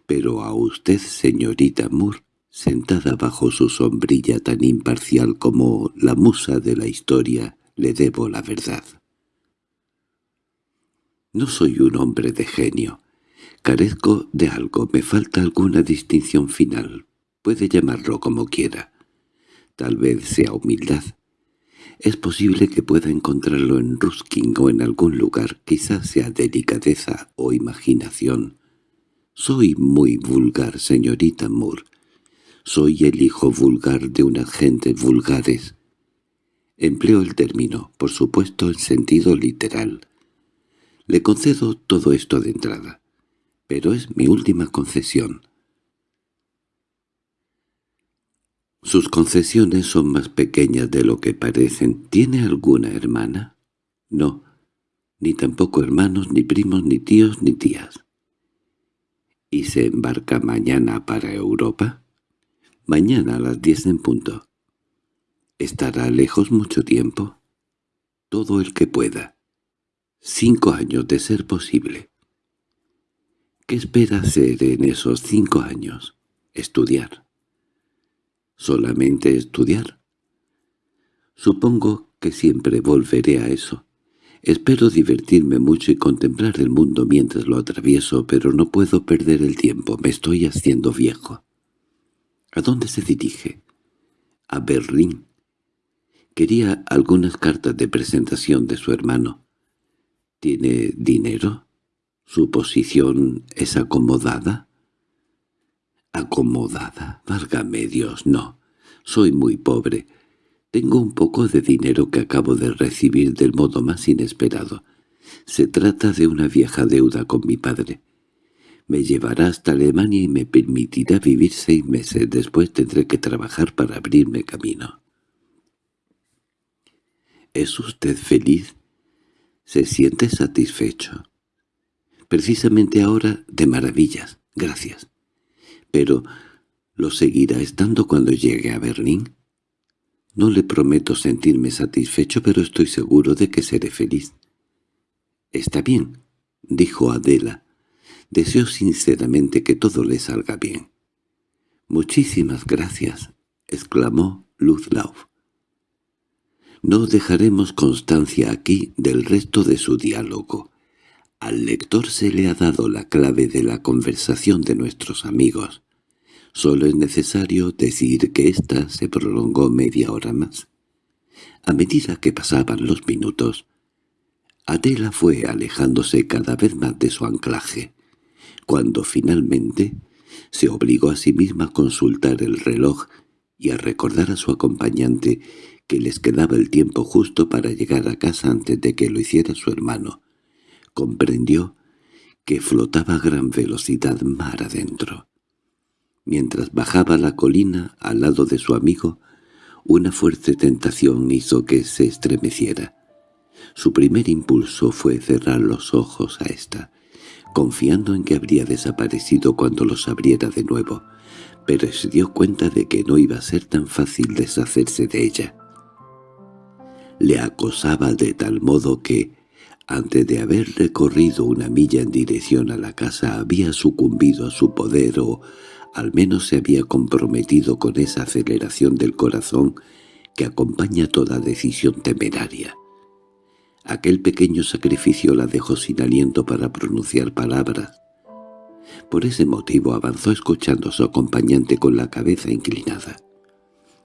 pero a usted, señorita Moore, sentada bajo su sombrilla tan imparcial como la musa de la historia, Le debo la verdad. No soy un hombre de genio. Carezco de algo, me falta alguna distinción final. Puede llamarlo como quiera. Tal vez sea humildad. Es posible que pueda encontrarlo en Ruskin o en algún lugar, quizás sea delicadeza o imaginación. Soy muy vulgar, señorita Moore. Soy el hijo vulgar de unas gentes vulgares. Empleo el término, por supuesto, en sentido literal. Le concedo todo esto de entrada, pero es mi última concesión. Sus concesiones son más pequeñas de lo que parecen. ¿Tiene alguna hermana? No, ni tampoco hermanos, ni primos, ni tíos, ni tías. ¿Y se embarca mañana para Europa? Mañana a las diez en punto. ¿Estará lejos mucho tiempo? Todo el que pueda. Cinco años de ser posible. ¿Qué espera hacer en esos cinco años? Estudiar. ¿Solamente estudiar? Supongo que siempre volveré a eso. Espero divertirme mucho y contemplar el mundo mientras lo atravieso, pero no puedo perder el tiempo, me estoy haciendo viejo. ¿A dónde se dirige? A Berlín. Quería algunas cartas de presentación de su hermano. ¿Tiene dinero? ¿Su posición es acomodada? —¿Acomodada? Válgame Dios, no. Soy muy pobre. Tengo un poco de dinero que acabo de recibir del modo más inesperado. Se trata de una vieja deuda con mi padre. Me llevará hasta Alemania y me permitirá vivir seis meses. Después tendré que trabajar para abrirme camino. —¿Es usted feliz? ¿Se siente satisfecho? Precisamente ahora de maravillas, gracias. Pero, ¿lo seguirá estando cuando llegue a Berlín? No le prometo sentirme satisfecho, pero estoy seguro de que seré feliz. —Está bien —dijo Adela—. Deseo sinceramente que todo le salga bien. —Muchísimas gracias —exclamó Ludlow. No dejaremos constancia aquí del resto de su diálogo. Al lector se le ha dado la clave de la conversación de nuestros amigos. Solo es necesario decir que ésta se prolongó media hora más. A medida que pasaban los minutos, Adela fue alejándose cada vez más de su anclaje, cuando finalmente se obligó a sí misma a consultar el reloj y a recordar a su acompañante que les quedaba el tiempo justo para llegar a casa antes de que lo hiciera su hermano. Comprendió que flotaba a gran velocidad mar adentro. Mientras bajaba la colina al lado de su amigo, una fuerte tentación hizo que se estremeciera. Su primer impulso fue cerrar los ojos a ésta, confiando en que habría desaparecido cuando los abriera de nuevo, pero se dio cuenta de que no iba a ser tan fácil deshacerse de ella le acosaba de tal modo que, antes de haber recorrido una milla en dirección a la casa, había sucumbido a su poder o al menos se había comprometido con esa aceleración del corazón que acompaña toda decisión temeraria. Aquel pequeño sacrificio la dejó sin aliento para pronunciar palabras. Por ese motivo avanzó escuchando a su acompañante con la cabeza inclinada.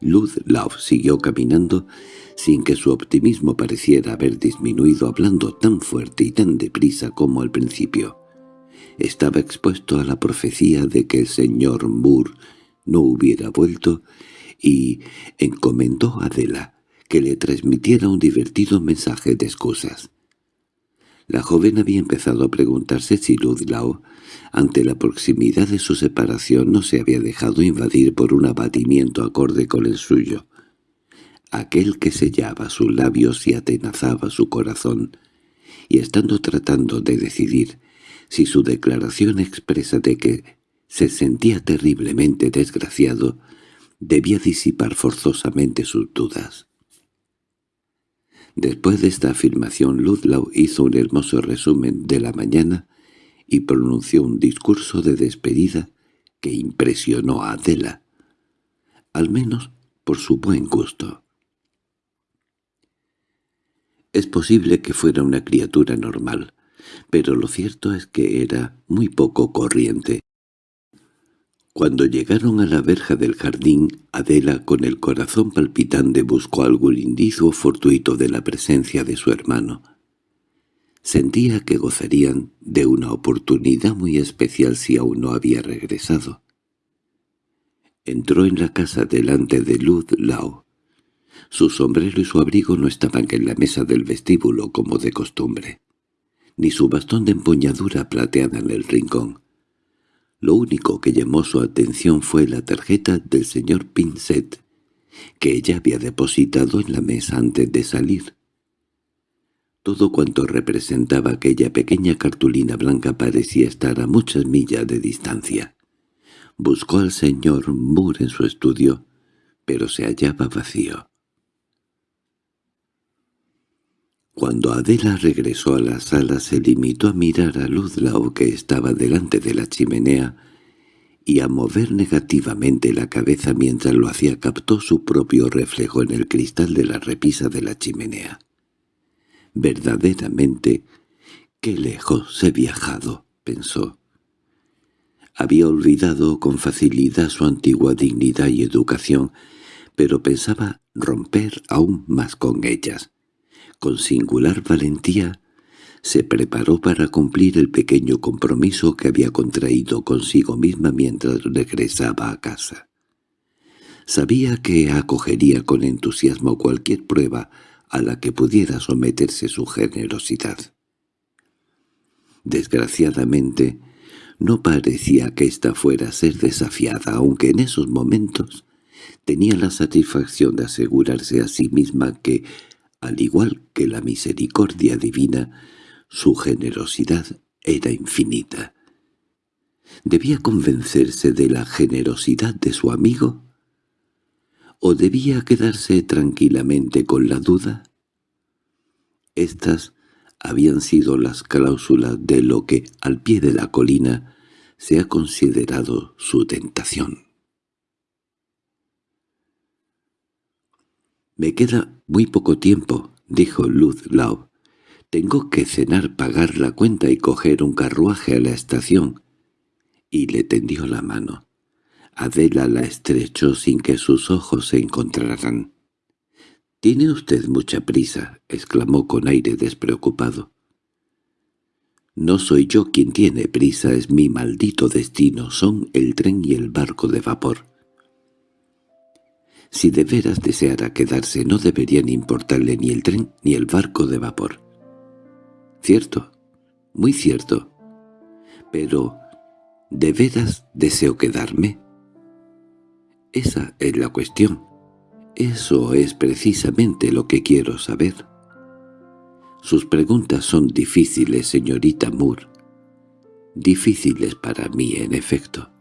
Ludlow siguió caminando sin que su optimismo pareciera haber disminuido hablando tan fuerte y tan deprisa como al principio. Estaba expuesto a la profecía de que el señor Moore no hubiera vuelto y encomendó a Adela que le transmitiera un divertido mensaje de excusas. La joven había empezado a preguntarse si Ludlow, ante la proximidad de su separación, no se había dejado invadir por un abatimiento acorde con el suyo. Aquel que sellaba sus labios y atenazaba su corazón, y estando tratando de decidir si su declaración expresa de que se sentía terriblemente desgraciado debía disipar forzosamente sus dudas. Después de esta afirmación Ludlow hizo un hermoso resumen de la mañana y pronunció un discurso de despedida que impresionó a Adela, al menos por su buen gusto. Es posible que fuera una criatura normal, pero lo cierto es que era muy poco corriente. Cuando llegaron a la verja del jardín, Adela, con el corazón palpitante, buscó algún indicio fortuito de la presencia de su hermano. Sentía que gozarían de una oportunidad muy especial si aún no había regresado. Entró en la casa delante de Ludlow. Su sombrero y su abrigo no estaban en la mesa del vestíbulo como de costumbre, ni su bastón de empuñadura plateada en el rincón. Lo único que llamó su atención fue la tarjeta del señor Pinsett, que ella había depositado en la mesa antes de salir. Todo cuanto representaba aquella pequeña cartulina blanca parecía estar a muchas millas de distancia. Buscó al señor Moore en su estudio, pero se hallaba vacío. Cuando Adela regresó a la sala se limitó a mirar a Ludlow que estaba delante de la chimenea y a mover negativamente la cabeza mientras lo hacía captó su propio reflejo en el cristal de la repisa de la chimenea. Verdaderamente, qué lejos he viajado, pensó. Había olvidado con facilidad su antigua dignidad y educación, pero pensaba romper aún más con ellas. Con singular valentía se preparó para cumplir el pequeño compromiso que había contraído consigo misma mientras regresaba a casa. Sabía que acogería con entusiasmo cualquier prueba a la que pudiera someterse su generosidad. Desgraciadamente, no parecía que ésta fuera a ser desafiada, aunque en esos momentos tenía la satisfacción de asegurarse a sí misma que al igual que la misericordia divina, su generosidad era infinita. ¿Debía convencerse de la generosidad de su amigo? ¿O debía quedarse tranquilamente con la duda? Estas habían sido las cláusulas de lo que, al pie de la colina, se ha considerado su tentación. —Me queda muy poco tiempo —dijo Ludlow. —Tengo que cenar, pagar la cuenta y coger un carruaje a la estación. Y le tendió la mano. Adela la estrechó sin que sus ojos se encontraran. —¿Tiene usted mucha prisa? —exclamó con aire despreocupado. —No soy yo quien tiene prisa, es mi maldito destino, son el tren y el barco de vapor. Si de veras deseara quedarse no deberían importarle ni el tren ni el barco de vapor. Cierto, muy cierto. Pero, ¿de veras deseo quedarme? Esa es la cuestión. Eso es precisamente lo que quiero saber. Sus preguntas son difíciles, señorita Moore. Difíciles para mí, en efecto.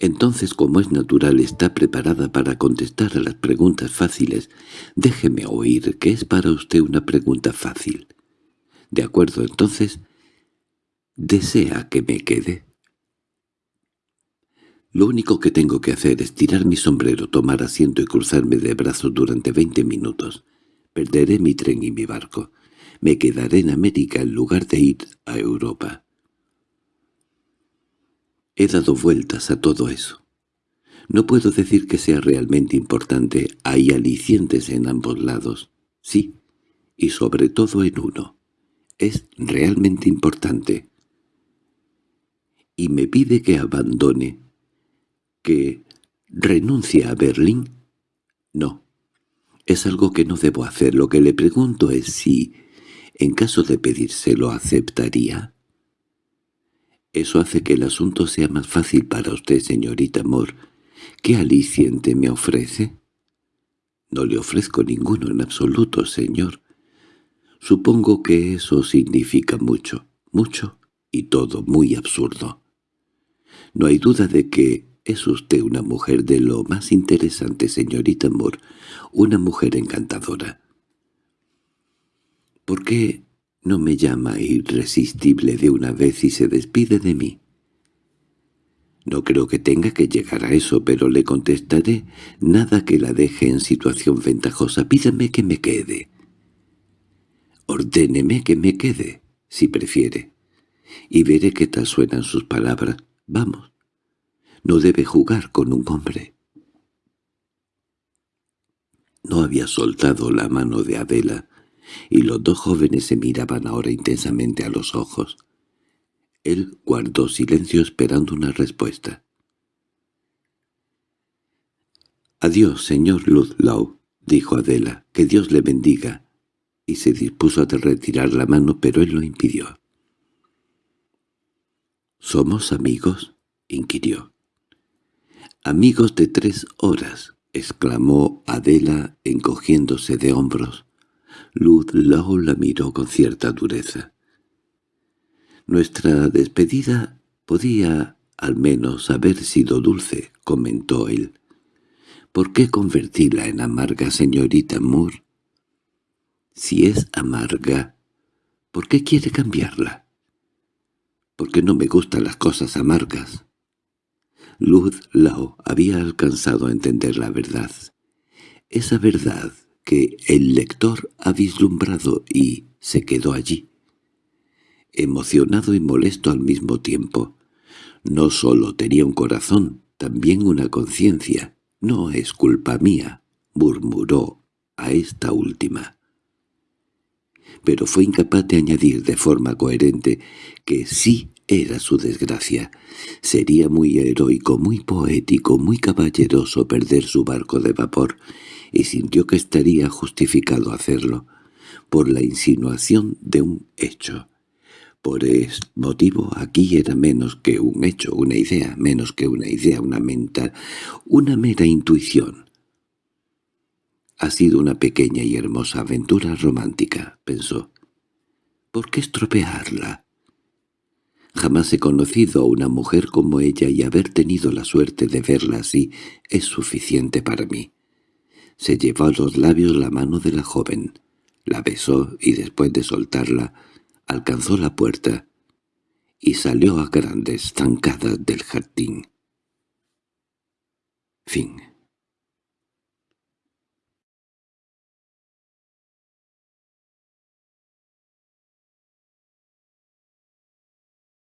Entonces, como es natural, está preparada para contestar a las preguntas fáciles. Déjeme oír que es para usted una pregunta fácil. De acuerdo, entonces, ¿desea que me quede? Lo único que tengo que hacer es tirar mi sombrero, tomar asiento y cruzarme de brazos durante veinte minutos. Perderé mi tren y mi barco. Me quedaré en América en lugar de ir a Europa. He dado vueltas a todo eso. No puedo decir que sea realmente importante. Hay alicientes en ambos lados. Sí, y sobre todo en uno. Es realmente importante. Y me pide que abandone, que renuncie a Berlín. No, es algo que no debo hacer. Lo que le pregunto es si, en caso de pedírselo, aceptaría. Eso hace que el asunto sea más fácil para usted, señorita Moore. ¿Qué aliciente me ofrece? No le ofrezco ninguno en absoluto, señor. Supongo que eso significa mucho, mucho y todo muy absurdo. No hay duda de que es usted una mujer de lo más interesante, señorita Moore, una mujer encantadora. ¿Por qué no me llama irresistible de una vez y se despide de mí. No creo que tenga que llegar a eso, pero le contestaré nada que la deje en situación ventajosa. Pídame que me quede. Ordéneme que me quede, si prefiere, y veré qué tal suenan sus palabras. Vamos. No debe jugar con un hombre. No había soltado la mano de Adela, y los dos jóvenes se miraban ahora intensamente a los ojos. Él guardó silencio esperando una respuesta. «Adiós, señor Ludlow», dijo Adela, «que Dios le bendiga», y se dispuso a retirar la mano, pero él lo impidió. «¿Somos amigos?» inquirió. «Amigos de tres horas», exclamó Adela encogiéndose de hombros. Ludlow la miró con cierta dureza. «Nuestra despedida podía al menos haber sido dulce», comentó él. ¿Por qué convertirla en amarga, señorita Moore? Si es amarga, ¿por qué quiere cambiarla? Porque no me gustan las cosas amargas. Luz Lao había alcanzado a entender la verdad. Esa verdad que el lector ha vislumbrado y se quedó allí. Emocionado y molesto al mismo tiempo. No sólo tenía un corazón, también una conciencia. «No es culpa mía», murmuró a esta última. Pero fue incapaz de añadir de forma coherente que sí era su desgracia. Sería muy heroico, muy poético, muy caballeroso perder su barco de vapor, y sintió que estaría justificado hacerlo, por la insinuación de un hecho. Por este motivo aquí era menos que un hecho, una idea, menos que una idea, una mental, una mera intuición. Ha sido una pequeña y hermosa aventura romántica, pensó. ¿Por qué estropearla? Jamás he conocido a una mujer como ella y haber tenido la suerte de verla así es suficiente para mí. Se llevó a los labios la mano de la joven, la besó y después de soltarla alcanzó la puerta y salió a grandes zancadas del jardín. Fin